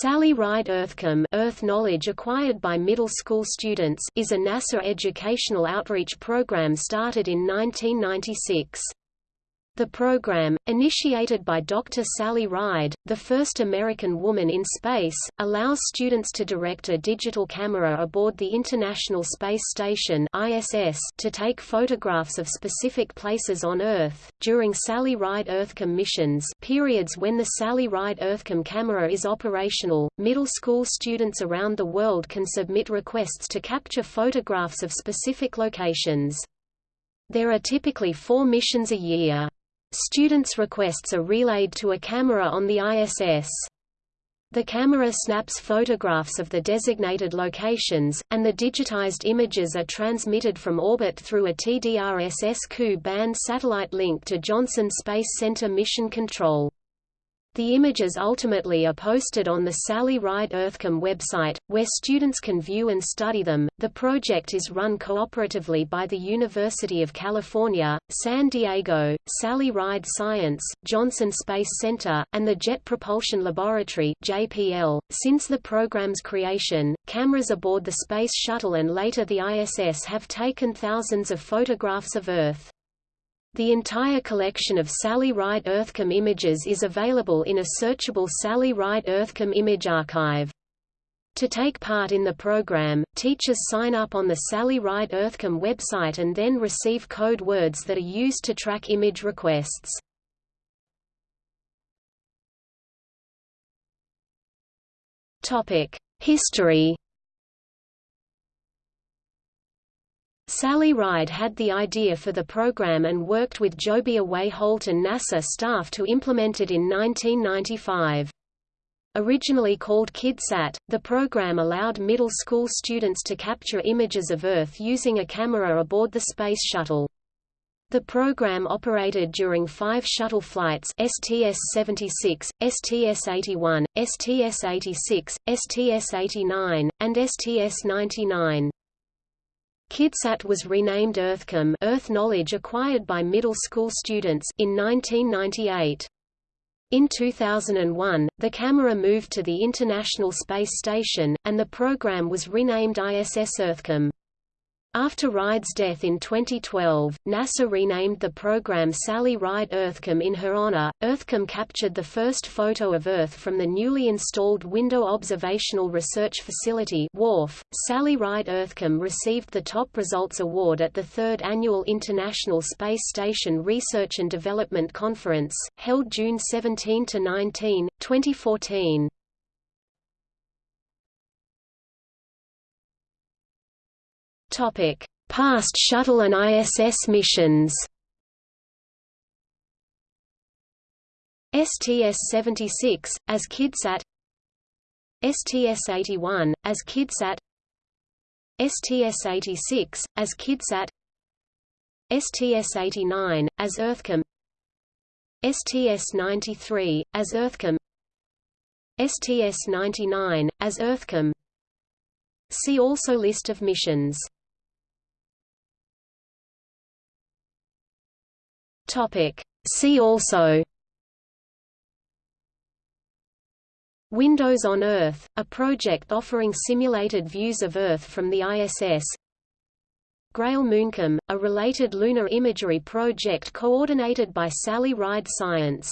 Sally Ride EarthKAM Earth Knowledge Acquired by Middle School Students is a NASA educational outreach program started in 1996. The program, initiated by Dr. Sally Ride, the first American woman in space, allows students to direct a digital camera aboard the International Space Station (ISS) to take photographs of specific places on Earth. During Sally Ride EarthKAM missions, periods when the Sally Ride EarthKAM camera is operational, middle school students around the world can submit requests to capture photographs of specific locations. There are typically four missions a year. Students' requests are relayed to a camera on the ISS. The camera snaps photographs of the designated locations, and the digitized images are transmitted from orbit through a TDRS-SQ band satellite link to Johnson Space Center Mission Control. The images ultimately are posted on the Sally Ride EarthKAM website, where students can view and study them. The project is run cooperatively by the University of California, San Diego, Sally Ride Science, Johnson Space Center, and the Jet Propulsion Laboratory (JPL). Since the program's creation, cameras aboard the Space Shuttle and later the ISS have taken thousands of photographs of Earth. The entire collection of Sally Ride EarthKAM images is available in a searchable Sally Ride EarthKAM image archive. To take part in the program, teachers sign up on the Sally Ride EarthKAM website and then receive code words that are used to track image requests. History Sally Ride had the idea for the program and worked with Jobia Way Holt and NASA staff to implement it in 1995. Originally called KidSat, the program allowed middle school students to capture images of Earth using a camera aboard the Space Shuttle. The program operated during five shuttle flights STS-76, STS-81, STS-86, STS-89, and STS-99. KidSat was renamed EarthKAM Earth knowledge acquired by middle school students in 1998. In 2001, the camera moved to the International Space Station, and the program was renamed ISS EarthKAM. After Ride's death in 2012, NASA renamed the program Sally Ride EarthKAM in her honor. EarthKAM captured the first photo of Earth from the newly installed Window Observational Research Facility (WORF). Sally Ride EarthKAM received the Top Results Award at the third annual International Space Station Research and Development Conference, held June 17 to 19, 2014. Topic: Past shuttle and ISS missions. STS-76 as KidSat STS-81 as KidSat STS-86 as KidSat STS-89 as EarthKAM STS-93 as EarthKAM STS-99 as EarthKAM See also List of missions Topic. See also Windows on Earth, a project offering simulated views of Earth from the ISS Grail MoonKAM, a related lunar imagery project coordinated by Sally Ride Science